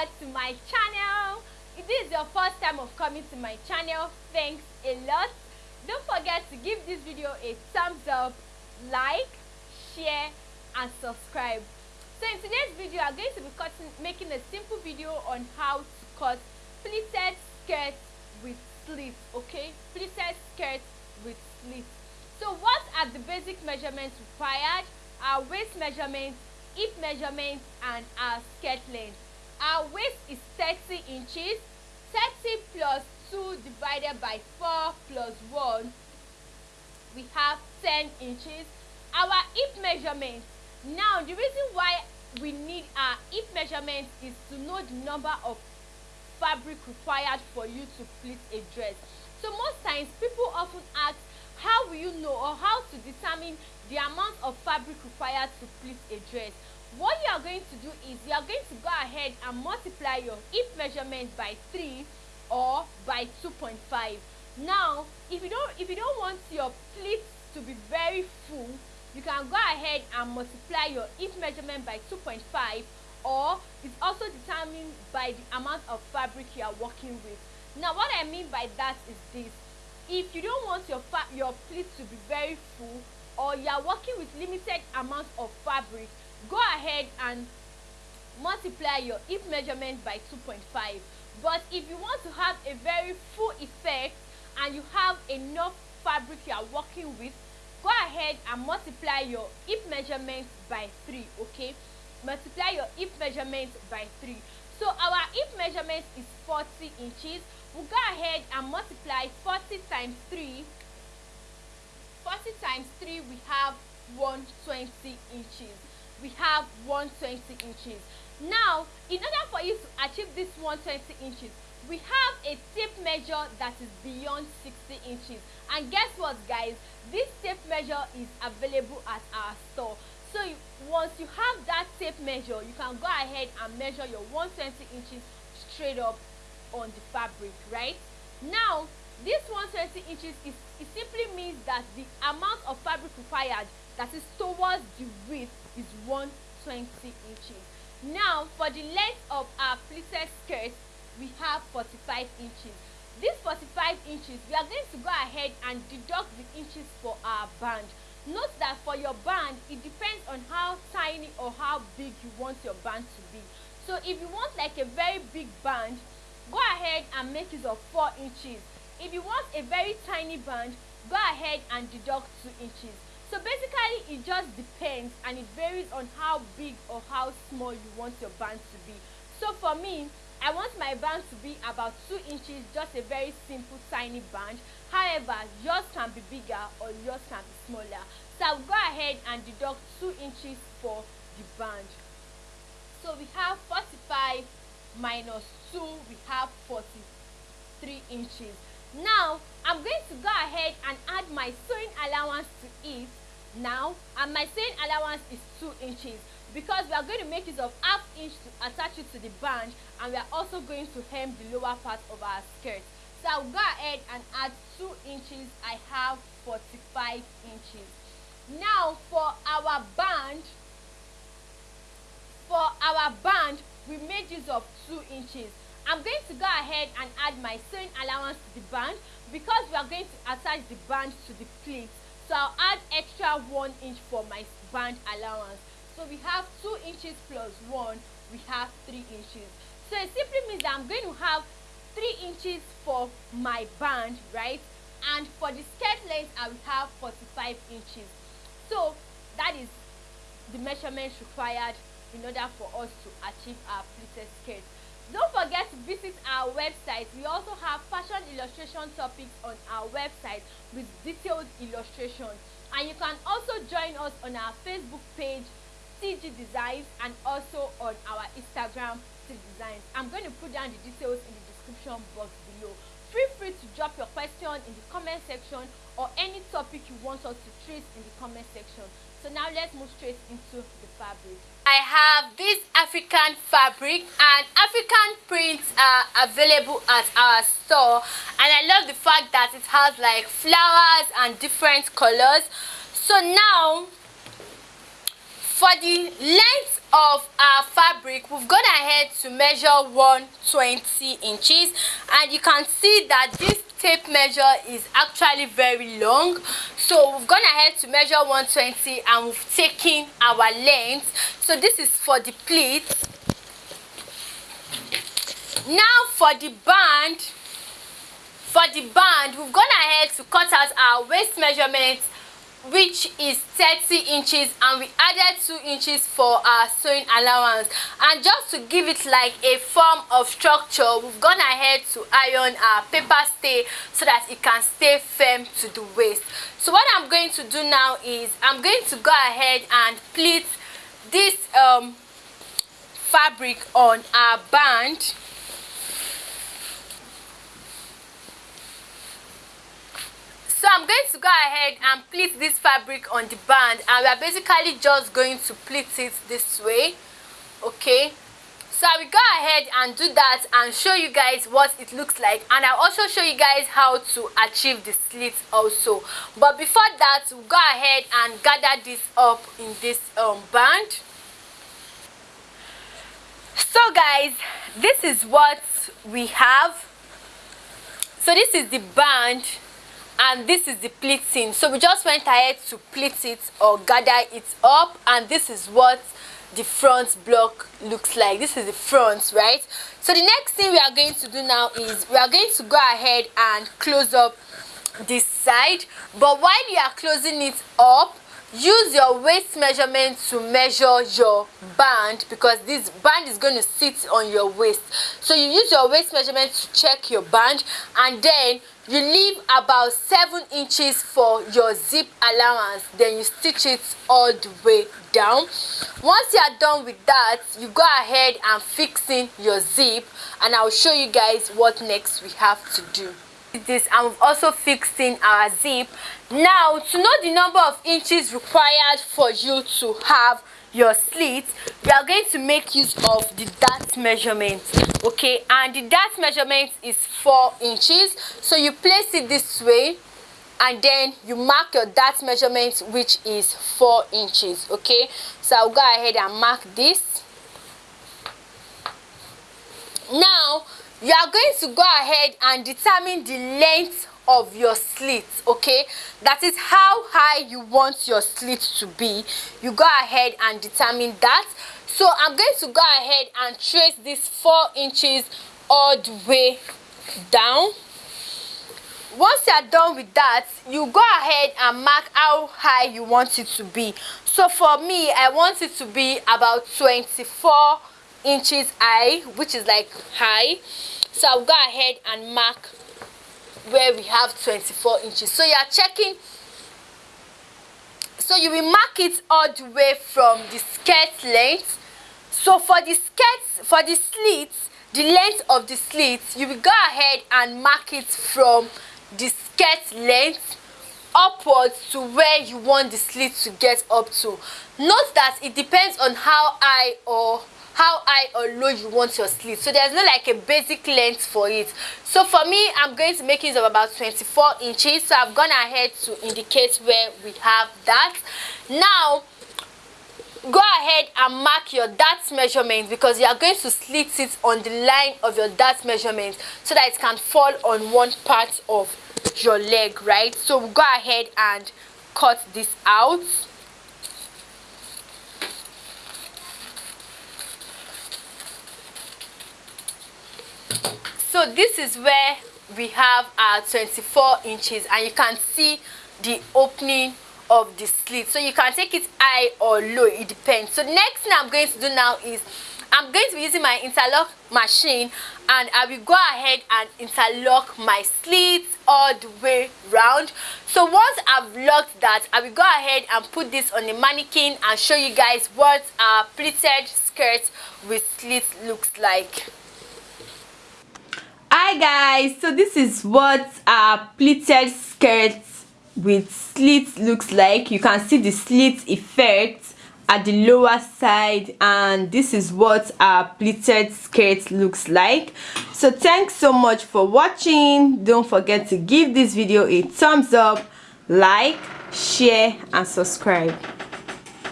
over to my channel. If this is your first time of coming to my channel, thanks a lot. Don't forget to give this video a thumbs up, like, share and subscribe. So in today's video, I'm going to be cutting, making a simple video on how to cut pleated skirt with slits, okay? Pleated skirt with slits. So what are the basic measurements required? Our waist measurements, hip measurements and our skirt length. Our waist is 30 inches. 30 plus 2 divided by 4 plus 1 we have 10 inches. Our hip measurement. Now the reason why we need our hip measurement is to know the number of fabric required for you to pleat a dress. So most times people often ask how will you know or how to determine the amount of fabric required to pleat a dress what you are going to do is you are going to go ahead and multiply your hip measurement by 3 or by 2.5 now if you don't if you don't want your pleats to be very full you can go ahead and multiply your hip measurement by 2.5 or it's also determined by the amount of fabric you are working with. Now what i mean by that is this. If you don't want your your pleats to be very full or you are working with limited amount of fabric go ahead and multiply your hip measurement by 2.5 but if you want to have a very full effect and you have enough fabric you are working with go ahead and multiply your hip measurement by 3 okay? Multiply your hip measurement by 3 so our hip measurement is 40 inches. We'll go ahead and multiply 40 times 3 40 times 3 we have 120 inches we have 120 inches. Now in order for you to achieve this 120 inches we have a tape measure that is beyond 60 inches. And guess what guys? This tape measure is available at our store. So you, once you have that tape measure you can go ahead and measure your 120 inches straight up on the fabric right? Now this 120 inches is it simply means that the amount of fabric required that is towards the width is 120 inches. Now for the length of our pleated skirt we have 45 inches. This 45 inches we are going to go ahead and deduct the inches for our band. Note that for your band it depends on how tiny or how big you want your band to be. So if you want like a very big band go ahead and make use of 4 inches. If you want a very tiny band go ahead and deduct 2 inches so basically it just depends and it varies on how big or how small you want your band to be. So for me i want my band to be about two inches just a very simple tiny band. However yours can be bigger or yours can be smaller. So i'll go ahead and deduct two inches for the band. So we have 45 minus 2 we have 43 inches now i'm going to go ahead and add my sewing allowance to it. Now and my sewing allowance is two inches because we are going to make use of half inch to attach it to the band and we are also going to hem the lower part of our skirt. So i'll go ahead and add two inches. I have 45 inches. Now for our band for our band we made use of two inches i'm going to go ahead and add my sewing allowance to the band because we are going to attach the band to the pleat so I'll add extra one inch for my band allowance. So we have two inches plus one we have three inches. So it simply means I'm going to have three inches for my band right? And for the skirt length I will have 45 inches. So that is the measurements required in order for us to achieve our pleated skirt don't forget to visit our website. We also have fashion illustration topics on our website with detailed illustrations and you can also join us on our facebook page tg designs and also on our instagram tg designs. I'm going to put down the details in the description box below feel free to drop your question in the comment section or any topic you want us to treat in the comment section. So now let's move straight into the fabric. I have this african fabric and african prints are available at our store. And i love the fact that it has like flowers and different colors. So now for the length of our fabric we've gone ahead to measure 120 inches. And you can see that this tape measure is actually very long. So we've gone ahead to measure 120 and we've taken our length. So this is for the pleat. Now for the band for the band we've gone ahead to cut out our waist measurement which is 30 inches and we added 2 inches for our sewing allowance. And just to give it like a form of structure we've gone ahead to iron our paper stay so that it can stay firm to the waist. So what i'm going to do now is i'm going to go ahead and pleat this um fabric on our band so i'm going to go ahead and pleat this fabric on the band and we are basically just going to pleat it this way okay? So i will go ahead and do that and show you guys what it looks like and i'll also show you guys how to achieve the slit also. But before that we'll go ahead and gather this up in this um band. So guys this is what we have. So this is the band and this is the pleating. So we just went ahead to pleat it or gather it up and this is what the front block looks like. This is the front right? So the next thing we are going to do now is we are going to go ahead and close up this side. But while you are closing it up use your waist measurement to measure your band because this band is going to sit on your waist. So you use your waist measurement to check your band and then you leave about seven inches for your zip allowance. Then you stitch it all the way down. Once you are done with that you go ahead and fix in your zip and i'll show you guys what next we have to do this and we've also fixed in our zip. Now to know the number of inches required for you to have your slit we are going to make use of the dart measurement okay? And the dart measurement is four inches. So you place it this way and then you mark your dart measurement which is four inches okay? So i'll go ahead and mark this. Now you are going to go ahead and determine the length of your slit okay? That is how high you want your slit to be. You go ahead and determine that. So i'm going to go ahead and trace this four inches all the way down. Once you are done with that you go ahead and mark how high you want it to be. So for me i want it to be about 24 inches high which is like high. So i'll go ahead and mark where we have 24 inches. So you are checking. So you will mark it all the way from the skirt length. So for the skirt for the slits the length of the slits you will go ahead and mark it from the skirt length upwards to where you want the slit to get up to. Note that it depends on how high or how high or low you want your sleeve so there's no like a basic length for it. So for me i'm going to make use of about 24 inches. So i've gone ahead to indicate where we have that. Now go ahead and mark your dart measurement because you are going to slit it on the line of your dart measurement so that it can fall on one part of your leg right? So go ahead and cut this out so this is where we have our 24 inches and you can see the opening of the slit. So you can take it high or low it depends. So next thing i'm going to do now is i'm going to be using my interlock machine and i will go ahead and interlock my slits all the way round. So once i've locked that i will go ahead and put this on the mannequin and show you guys what a pleated skirt with slits looks like hi guys. So this is what a pleated skirt with slits looks like. You can see the slit effect at the lower side and this is what a pleated skirt looks like. So thanks so much for watching. Don't forget to give this video a thumbs up like share and subscribe